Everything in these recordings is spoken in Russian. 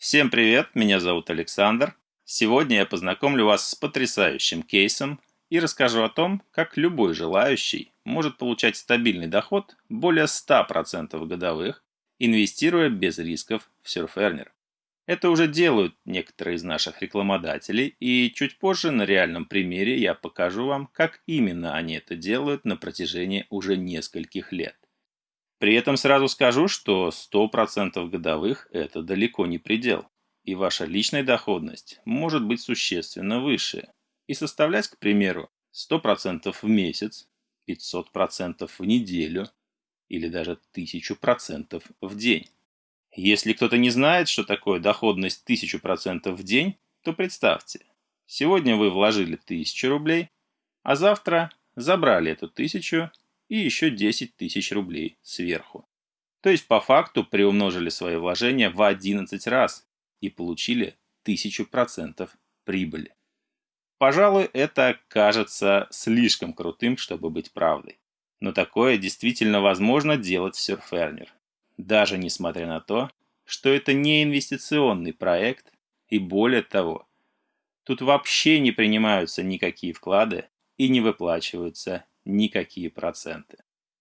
Всем привет, меня зовут Александр. Сегодня я познакомлю вас с потрясающим кейсом и расскажу о том, как любой желающий может получать стабильный доход более 100% годовых, инвестируя без рисков в Surferner. Это уже делают некоторые из наших рекламодателей, и чуть позже на реальном примере я покажу вам, как именно они это делают на протяжении уже нескольких лет. При этом сразу скажу, что 100% годовых – это далеко не предел, и ваша личная доходность может быть существенно выше и составлять, к примеру, 100% в месяц, 500% в неделю или даже 1000% в день. Если кто-то не знает, что такое доходность 1000% в день, то представьте, сегодня вы вложили 1000 рублей, а завтра забрали эту 1000 и еще 10 тысяч рублей сверху. То есть по факту приумножили свои вложения в 11 раз и получили 1000% прибыли. Пожалуй, это кажется слишком крутым, чтобы быть правдой. Но такое действительно возможно делать в Surferner. Даже несмотря на то, что это не инвестиционный проект, и более того, тут вообще не принимаются никакие вклады и не выплачиваются никакие проценты.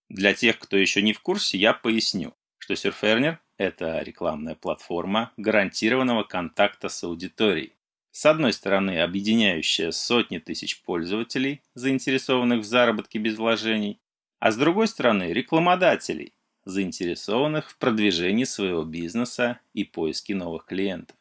Для тех, кто еще не в курсе, я поясню, что Surferner – это рекламная платформа гарантированного контакта с аудиторией. С одной стороны, объединяющая сотни тысяч пользователей, заинтересованных в заработке без вложений, а с другой стороны, рекламодателей, заинтересованных в продвижении своего бизнеса и поиске новых клиентов.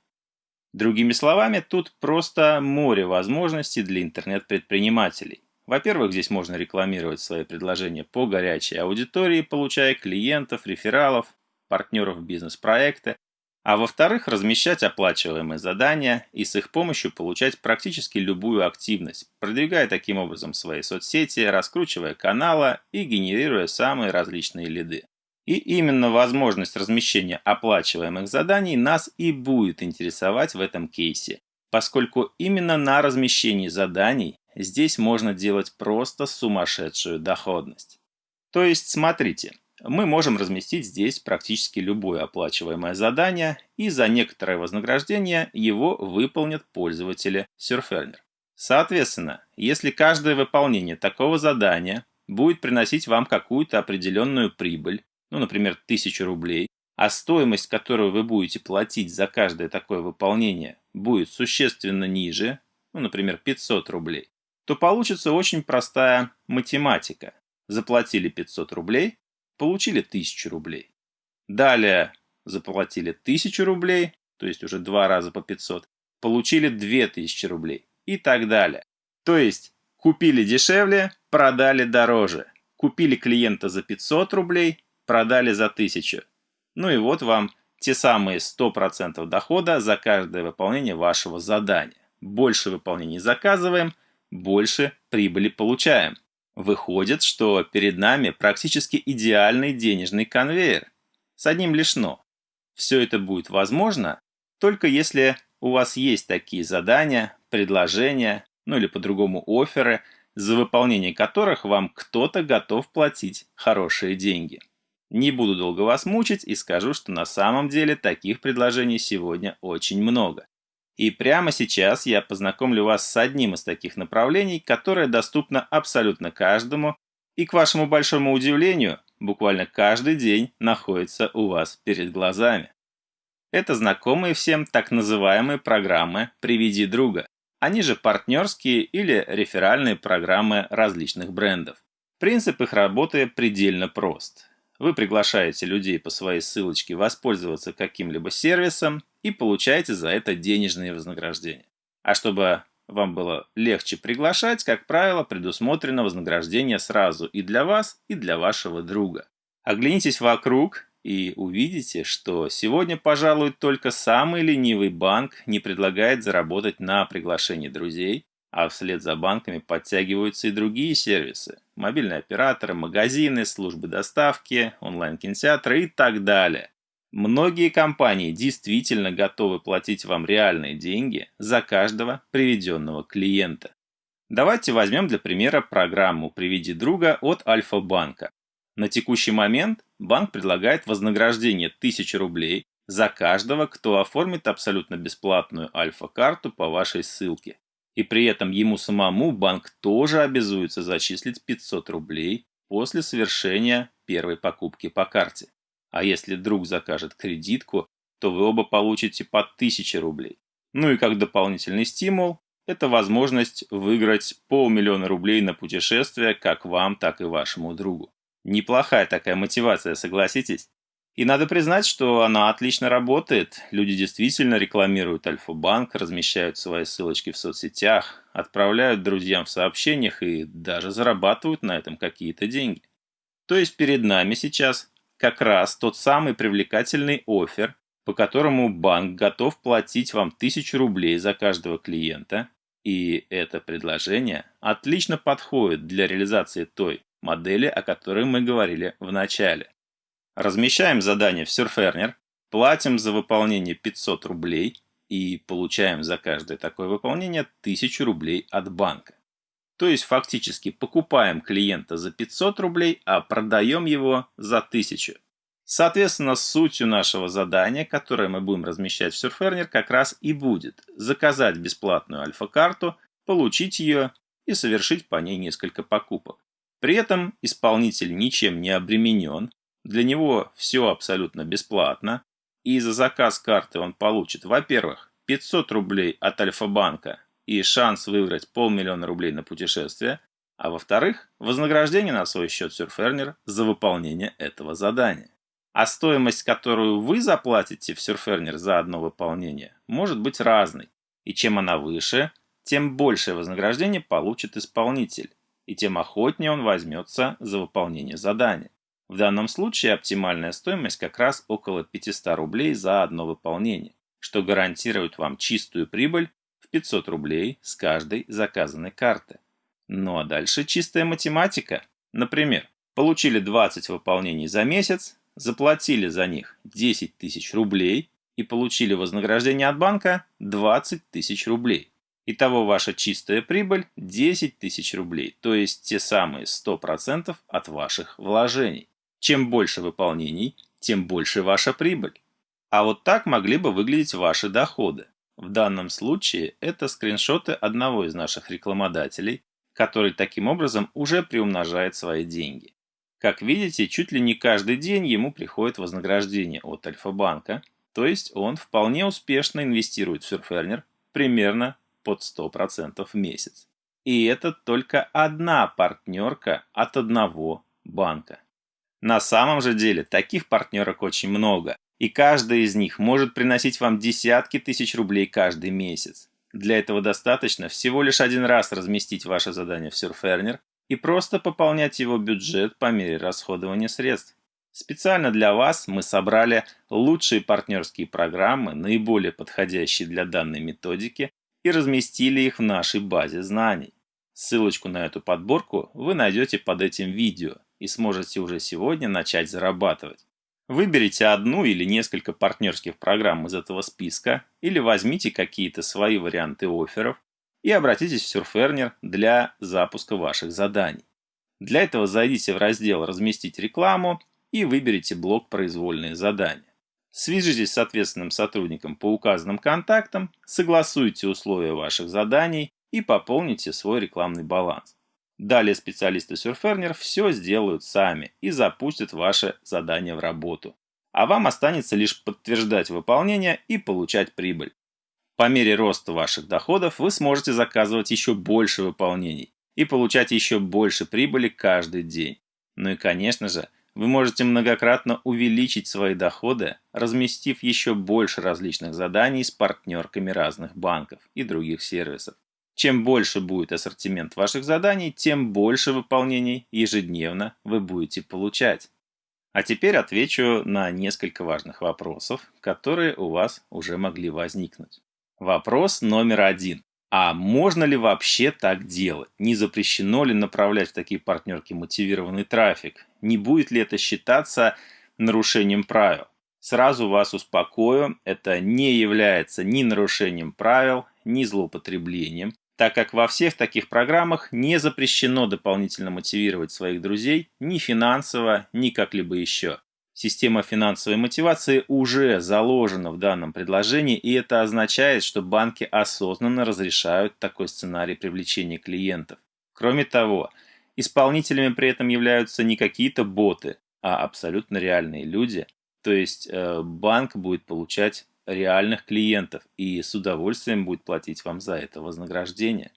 Другими словами, тут просто море возможностей для интернет-предпринимателей. Во-первых, здесь можно рекламировать свои предложения по горячей аудитории, получая клиентов, рефералов, партнеров бизнес-проекта, а во-вторых, размещать оплачиваемые задания и с их помощью получать практически любую активность, продвигая таким образом свои соцсети, раскручивая каналы и генерируя самые различные лиды. И именно возможность размещения оплачиваемых заданий нас и будет интересовать в этом кейсе, поскольку именно на размещении заданий здесь можно делать просто сумасшедшую доходность. То есть, смотрите, мы можем разместить здесь практически любое оплачиваемое задание, и за некоторое вознаграждение его выполнят пользователи Surferner. Соответственно, если каждое выполнение такого задания будет приносить вам какую-то определенную прибыль, ну, например, 1000 рублей, а стоимость, которую вы будете платить за каждое такое выполнение, будет существенно ниже, ну, например, 500 рублей, то получится очень простая математика. Заплатили 500 рублей, получили 1000 рублей. Далее заплатили 1000 рублей, то есть уже два раза по 500, получили 2000 рублей и так далее. То есть купили дешевле, продали дороже. Купили клиента за 500 рублей, продали за 1000. Ну и вот вам те самые 100% дохода за каждое выполнение вашего задания. Больше выполнений заказываем – больше прибыли получаем. Выходит, что перед нами практически идеальный денежный конвейер. С одним лишь «но». Все это будет возможно, только если у вас есть такие задания, предложения, ну или по-другому оферы, за выполнение которых вам кто-то готов платить хорошие деньги. Не буду долго вас мучить и скажу, что на самом деле таких предложений сегодня очень много. И прямо сейчас я познакомлю вас с одним из таких направлений, которое доступно абсолютно каждому и, к вашему большому удивлению, буквально каждый день находится у вас перед глазами. Это знакомые всем так называемые программы «Приведи друга». Они же партнерские или реферальные программы различных брендов. Принцип их работы предельно прост. Вы приглашаете людей по своей ссылочке воспользоваться каким-либо сервисом и получаете за это денежные вознаграждения. А чтобы вам было легче приглашать, как правило, предусмотрено вознаграждение сразу и для вас, и для вашего друга. Оглянитесь вокруг и увидите, что сегодня, пожалуй, только самый ленивый банк не предлагает заработать на приглашении друзей, а вслед за банками подтягиваются и другие сервисы. Мобильные операторы, магазины, службы доставки, онлайн-кинотеатры и так далее. Многие компании действительно готовы платить вам реальные деньги за каждого приведенного клиента. Давайте возьмем для примера программу «Приведи друга» от Альфа-банка. На текущий момент банк предлагает вознаграждение 1000 рублей за каждого, кто оформит абсолютно бесплатную альфа-карту по вашей ссылке. И при этом ему самому банк тоже обязуется зачислить 500 рублей после совершения первой покупки по карте. А если друг закажет кредитку, то вы оба получите по 1000 рублей. Ну и как дополнительный стимул, это возможность выиграть полмиллиона рублей на путешествие как вам, так и вашему другу. Неплохая такая мотивация, согласитесь? И надо признать, что она отлично работает. Люди действительно рекламируют Альфа-банк, размещают свои ссылочки в соцсетях, отправляют друзьям в сообщениях и даже зарабатывают на этом какие-то деньги. То есть перед нами сейчас как раз тот самый привлекательный офер, по которому банк готов платить вам 1000 рублей за каждого клиента, и это предложение отлично подходит для реализации той модели, о которой мы говорили в начале. Размещаем задание в Surferner, платим за выполнение 500 рублей и получаем за каждое такое выполнение 1000 рублей от банка. То есть фактически покупаем клиента за 500 рублей, а продаем его за 1000. Соответственно, сутью нашего задания, которое мы будем размещать в Surferner, как раз и будет заказать бесплатную альфа-карту, получить ее и совершить по ней несколько покупок. При этом исполнитель ничем не обременен, для него все абсолютно бесплатно, и за заказ карты он получит, во-первых, 500 рублей от Альфа-банка и шанс выиграть полмиллиона рублей на путешествие, а во-вторых, вознаграждение на свой счет Surferner за выполнение этого задания. А стоимость, которую вы заплатите в Surferner за одно выполнение, может быть разной. И чем она выше, тем большее вознаграждение получит исполнитель, и тем охотнее он возьмется за выполнение задания. В данном случае оптимальная стоимость как раз около 500 рублей за одно выполнение, что гарантирует вам чистую прибыль в 500 рублей с каждой заказанной карты. Ну а дальше чистая математика. Например, получили 20 выполнений за месяц, заплатили за них 10 тысяч рублей и получили вознаграждение от банка 20 тысяч рублей. Итого ваша чистая прибыль 10 тысяч рублей, то есть те самые 100% от ваших вложений. Чем больше выполнений, тем больше ваша прибыль. А вот так могли бы выглядеть ваши доходы. В данном случае это скриншоты одного из наших рекламодателей, который таким образом уже приумножает свои деньги. Как видите, чуть ли не каждый день ему приходит вознаграждение от Альфа-банка, то есть он вполне успешно инвестирует в Surferner примерно под 100% в месяц. И это только одна партнерка от одного банка. На самом же деле таких партнерок очень много, и каждая из них может приносить вам десятки тысяч рублей каждый месяц. Для этого достаточно всего лишь один раз разместить ваше задание в Surferner и просто пополнять его бюджет по мере расходования средств. Специально для вас мы собрали лучшие партнерские программы, наиболее подходящие для данной методики, и разместили их в нашей базе знаний. Ссылочку на эту подборку вы найдете под этим видео и сможете уже сегодня начать зарабатывать. Выберите одну или несколько партнерских программ из этого списка или возьмите какие-то свои варианты офферов и обратитесь в Surferner для запуска ваших заданий. Для этого зайдите в раздел «Разместить рекламу» и выберите блок «Произвольные задания». Свяжитесь с ответственным сотрудником по указанным контактам, согласуйте условия ваших заданий и пополните свой рекламный баланс. Далее специалисты Surferner все сделают сами и запустят ваше задание в работу. А вам останется лишь подтверждать выполнение и получать прибыль. По мере роста ваших доходов вы сможете заказывать еще больше выполнений и получать еще больше прибыли каждый день. Ну и конечно же, вы можете многократно увеличить свои доходы, разместив еще больше различных заданий с партнерками разных банков и других сервисов. Чем больше будет ассортимент ваших заданий, тем больше выполнений ежедневно вы будете получать. А теперь отвечу на несколько важных вопросов, которые у вас уже могли возникнуть. Вопрос номер один. А можно ли вообще так делать? Не запрещено ли направлять в такие партнерки мотивированный трафик? Не будет ли это считаться нарушением правил? Сразу вас успокою, это не является ни нарушением правил, ни злоупотреблением так как во всех таких программах не запрещено дополнительно мотивировать своих друзей ни финансово, ни как-либо еще. Система финансовой мотивации уже заложена в данном предложении, и это означает, что банки осознанно разрешают такой сценарий привлечения клиентов. Кроме того, исполнителями при этом являются не какие-то боты, а абсолютно реальные люди. То есть э, банк будет получать реальных клиентов и с удовольствием будет платить вам за это вознаграждение.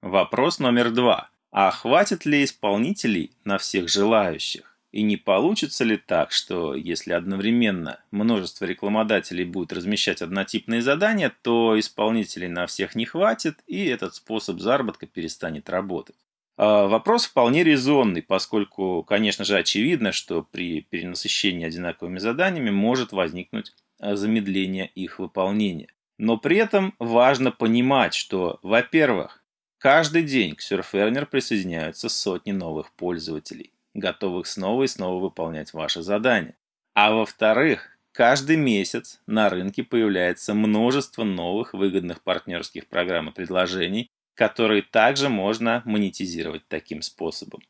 Вопрос номер два. А хватит ли исполнителей на всех желающих? И не получится ли так, что если одновременно множество рекламодателей будет размещать однотипные задания, то исполнителей на всех не хватит, и этот способ заработка перестанет работать? А, вопрос вполне резонный, поскольку, конечно же, очевидно, что при перенасыщении одинаковыми заданиями может возникнуть а, замедление их выполнения. Но при этом важно понимать, что, во-первых, каждый день к Surferner присоединяются сотни новых пользователей готовых снова и снова выполнять ваши задания. А во-вторых, каждый месяц на рынке появляется множество новых выгодных партнерских программ и предложений, которые также можно монетизировать таким способом.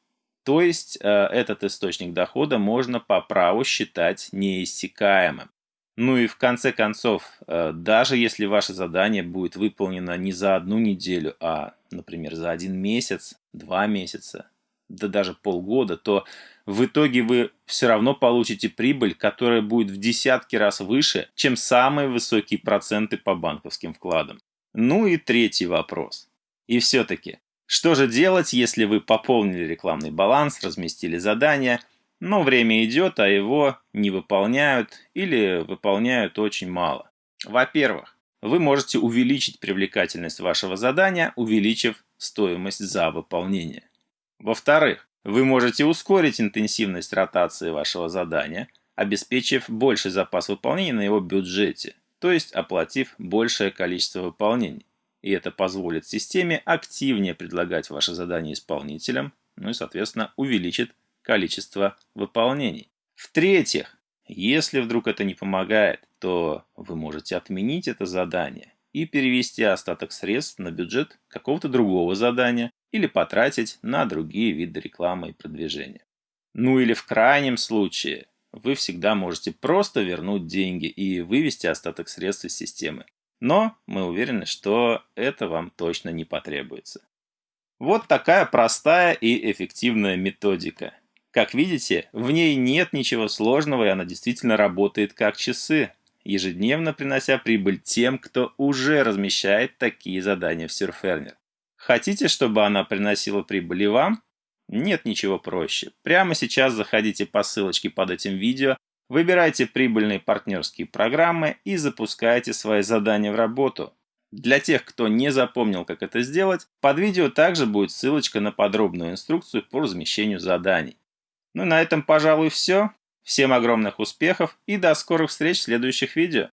То есть э, этот источник дохода можно по праву считать неиссякаемым. Ну и в конце концов, э, даже если ваше задание будет выполнено не за одну неделю, а, например, за один месяц, два месяца, да даже полгода, то в итоге вы все равно получите прибыль, которая будет в десятки раз выше, чем самые высокие проценты по банковским вкладам. Ну и третий вопрос. И все-таки, что же делать, если вы пополнили рекламный баланс, разместили задание, но время идет, а его не выполняют или выполняют очень мало? Во-первых, вы можете увеличить привлекательность вашего задания, увеличив стоимость за выполнение. Во-вторых, вы можете ускорить интенсивность ротации вашего задания, обеспечив больший запас выполнения на его бюджете, то есть оплатив большее количество выполнений. И это позволит системе активнее предлагать ваши задания исполнителям, ну и, соответственно, увеличит количество выполнений. В-третьих, если вдруг это не помогает, то вы можете отменить это задание и перевести остаток средств на бюджет какого-то другого задания, или потратить на другие виды рекламы и продвижения. Ну или в крайнем случае, вы всегда можете просто вернуть деньги и вывести остаток средств из системы. Но мы уверены, что это вам точно не потребуется. Вот такая простая и эффективная методика. Как видите, в ней нет ничего сложного и она действительно работает как часы, ежедневно принося прибыль тем, кто уже размещает такие задания в Surferner. Хотите, чтобы она приносила прибыль и вам? Нет ничего проще. Прямо сейчас заходите по ссылочке под этим видео, выбирайте прибыльные партнерские программы и запускайте свои задания в работу. Для тех, кто не запомнил, как это сделать, под видео также будет ссылочка на подробную инструкцию по размещению заданий. Ну на этом, пожалуй, все. Всем огромных успехов и до скорых встреч в следующих видео.